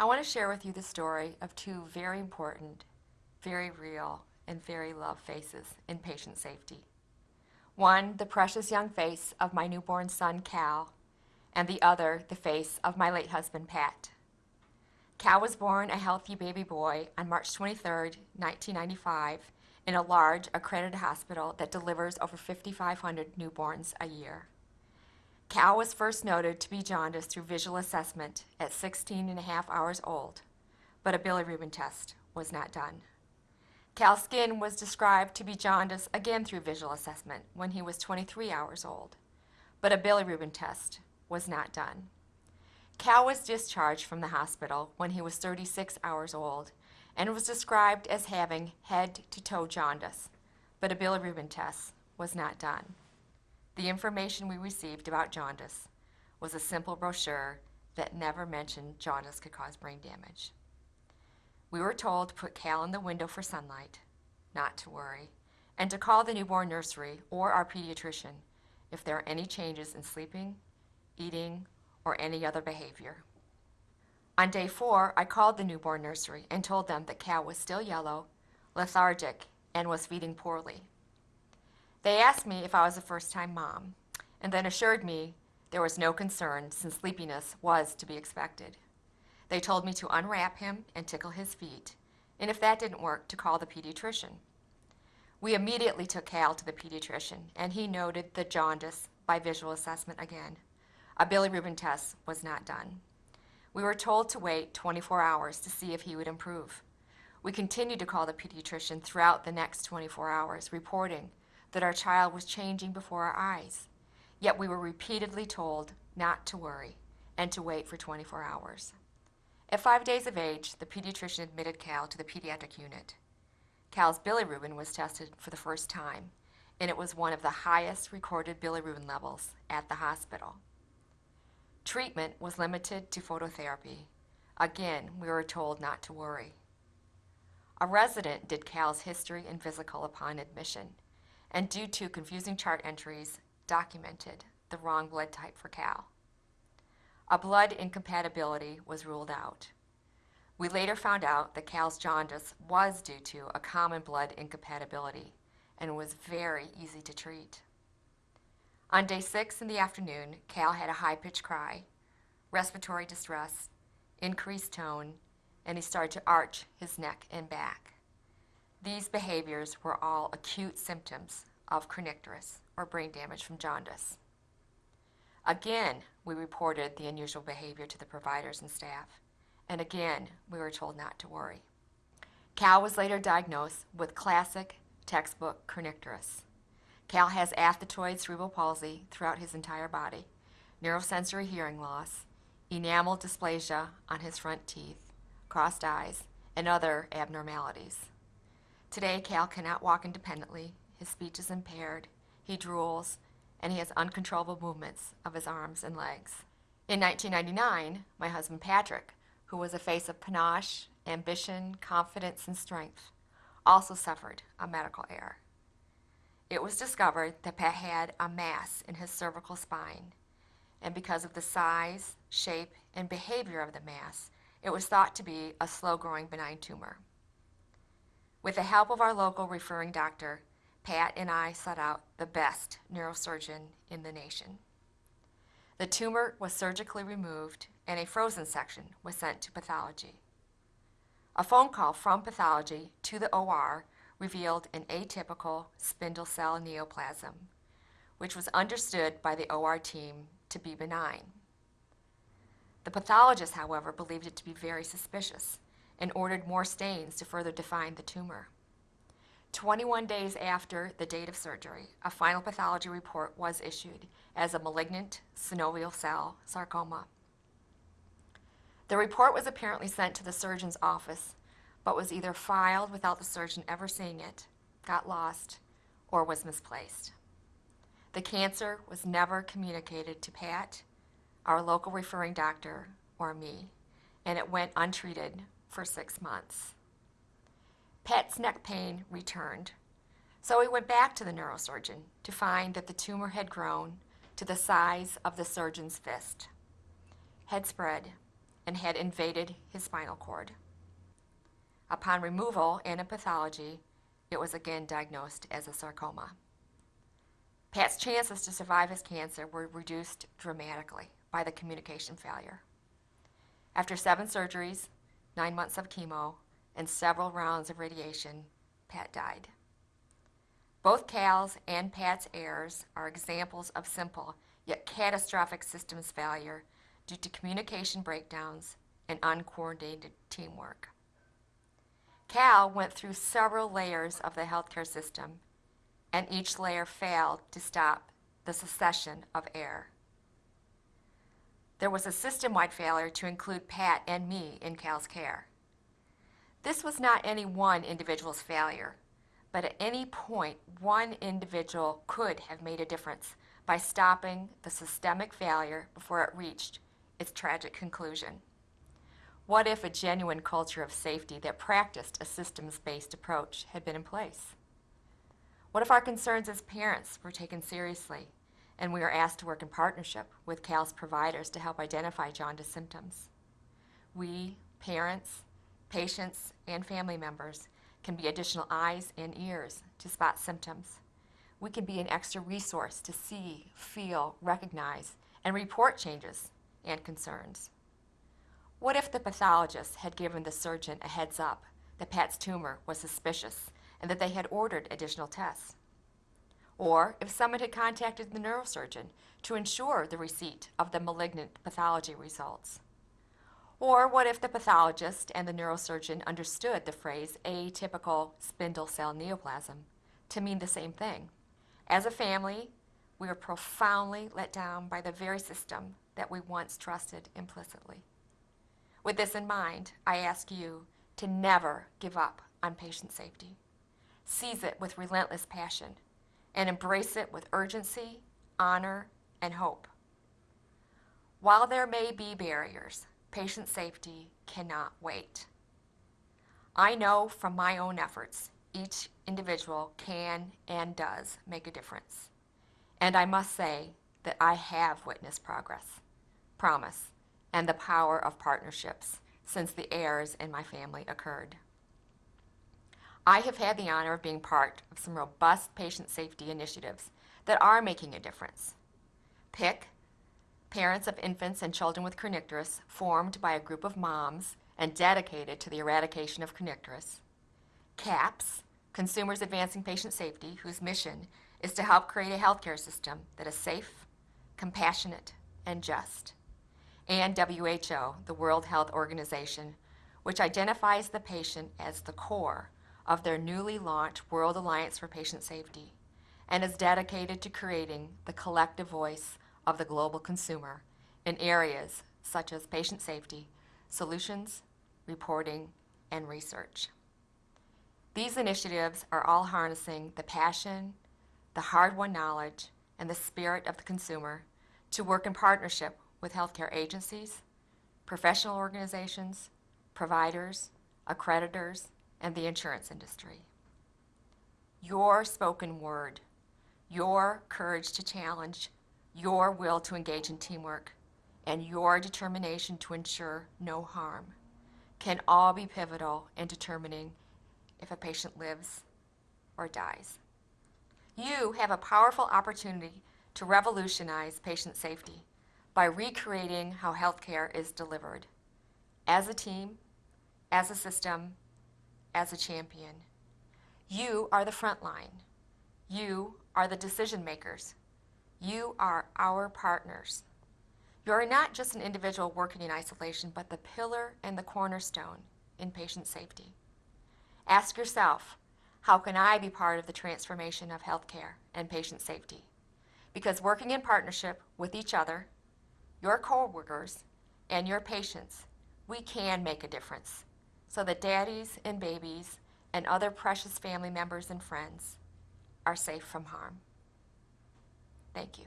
I want to share with you the story of two very important, very real, and very loved faces in patient safety. One, the precious young face of my newborn son, Cal, and the other, the face of my late husband, Pat. Cal was born a healthy baby boy on March 23, 1995, in a large accredited hospital that delivers over 5,500 newborns a year. Cal was first noted to be jaundiced through visual assessment at 16 and a half hours old, but a bilirubin test was not done. Cal's skin was described to be jaundiced again through visual assessment when he was 23 hours old, but a bilirubin test was not done. Cal was discharged from the hospital when he was 36 hours old and was described as having head to toe jaundice, but a bilirubin test was not done. The information we received about jaundice was a simple brochure that never mentioned jaundice could cause brain damage. We were told to put Cal in the window for sunlight, not to worry, and to call the newborn nursery or our pediatrician if there are any changes in sleeping, eating, or any other behavior. On day four, I called the newborn nursery and told them that Cal was still yellow, lethargic, and was feeding poorly. They asked me if I was a first-time mom, and then assured me there was no concern since sleepiness was to be expected. They told me to unwrap him and tickle his feet, and if that didn't work, to call the pediatrician. We immediately took Cal to the pediatrician, and he noted the jaundice by visual assessment again. A bilirubin test was not done. We were told to wait 24 hours to see if he would improve. We continued to call the pediatrician throughout the next 24 hours, reporting that our child was changing before our eyes. Yet we were repeatedly told not to worry and to wait for 24 hours. At five days of age, the pediatrician admitted Cal to the pediatric unit. Cal's bilirubin was tested for the first time, and it was one of the highest recorded bilirubin levels at the hospital. Treatment was limited to phototherapy. Again, we were told not to worry. A resident did Cal's history and physical upon admission and due to confusing chart entries, documented the wrong blood type for Cal. A blood incompatibility was ruled out. We later found out that Cal's jaundice was due to a common blood incompatibility and was very easy to treat. On day six in the afternoon, Cal had a high-pitched cry, respiratory distress, increased tone, and he started to arch his neck and back. These behaviors were all acute symptoms of kernicterus, or brain damage from jaundice. Again, we reported the unusual behavior to the providers and staff, and again, we were told not to worry. Cal was later diagnosed with classic textbook kernicterus. Cal has athetoid cerebral palsy throughout his entire body, neurosensory hearing loss, enamel dysplasia on his front teeth, crossed eyes, and other abnormalities. Today, Cal cannot walk independently. His speech is impaired. He drools, and he has uncontrollable movements of his arms and legs. In 1999, my husband Patrick, who was a face of panache, ambition, confidence, and strength, also suffered a medical error. It was discovered that Pat had a mass in his cervical spine, and because of the size, shape, and behavior of the mass, it was thought to be a slow-growing benign tumor. With the help of our local referring doctor, Pat and I sought out the best neurosurgeon in the nation. The tumor was surgically removed and a frozen section was sent to pathology. A phone call from pathology to the OR revealed an atypical spindle cell neoplasm, which was understood by the OR team to be benign. The pathologist, however, believed it to be very suspicious and ordered more stains to further define the tumor. 21 days after the date of surgery, a final pathology report was issued as a malignant synovial cell sarcoma. The report was apparently sent to the surgeon's office, but was either filed without the surgeon ever seeing it, got lost, or was misplaced. The cancer was never communicated to Pat, our local referring doctor, or me, and it went untreated for six months. Pat's neck pain returned, so he went back to the neurosurgeon to find that the tumor had grown to the size of the surgeon's fist, had spread, and had invaded his spinal cord. Upon removal and a pathology, it was again diagnosed as a sarcoma. Pat's chances to survive his cancer were reduced dramatically by the communication failure. After seven surgeries, nine months of chemo, and several rounds of radiation, Pat died. Both Cal's and Pat's errors are examples of simple yet catastrophic systems failure due to communication breakdowns and uncoordinated teamwork. Cal went through several layers of the healthcare system, and each layer failed to stop the succession of error. There was a system wide failure to include Pat and me in Cal's care. This was not any one individual's failure, but at any point, one individual could have made a difference by stopping the systemic failure before it reached its tragic conclusion. What if a genuine culture of safety that practiced a systems based approach had been in place? What if our concerns as parents were taken seriously and we are asked to work in partnership with CAL's providers to help identify jaundice symptoms? We, parents, patients, and family members can be additional eyes and ears to spot symptoms. We can be an extra resource to see, feel, recognize, and report changes and concerns. What if the pathologist had given the surgeon a heads up that Pat's tumor was suspicious and that they had ordered additional tests? Or if someone had contacted the neurosurgeon to ensure the receipt of the malignant pathology results? Or what if the pathologist and the neurosurgeon understood the phrase atypical spindle cell neoplasm to mean the same thing? As a family, we were profoundly let down by the very system that we once trusted implicitly. With this in mind, I ask you to never give up on patient safety. Seize it with relentless passion and embrace it with urgency, honor, and hope. While there may be barriers, patient safety cannot wait. I know from my own efforts, each individual can and does make a difference. And I must say that I have witnessed progress, promise, and the power of partnerships since the errors in my family occurred. I have had the honor of being part of some robust patient safety initiatives that are making a difference. PIC, Parents of Infants and Children with Kernicterus, formed by a group of moms and dedicated to the eradication of kernicterus. CAPS, Consumers Advancing Patient Safety, whose mission is to help create a healthcare system that is safe, compassionate, and just and WHO, the World Health Organization, which identifies the patient as the core of their newly launched World Alliance for Patient Safety and is dedicated to creating the collective voice of the global consumer in areas such as patient safety, solutions, reporting, and research. These initiatives are all harnessing the passion, the hard won knowledge, and the spirit of the consumer to work in partnership with healthcare agencies, professional organizations, providers, accreditors, and the insurance industry. Your spoken word, your courage to challenge, your will to engage in teamwork, and your determination to ensure no harm can all be pivotal in determining if a patient lives or dies. You have a powerful opportunity to revolutionize patient safety by recreating how healthcare is delivered as a team, as a system, as a champion. You are the front line. You are the decision makers. You are our partners. You are not just an individual working in isolation, but the pillar and the cornerstone in patient safety. Ask yourself, how can I be part of the transformation of healthcare and patient safety? Because working in partnership with each other your coworkers, and your patients, we can make a difference so that daddies and babies and other precious family members and friends are safe from harm. Thank you.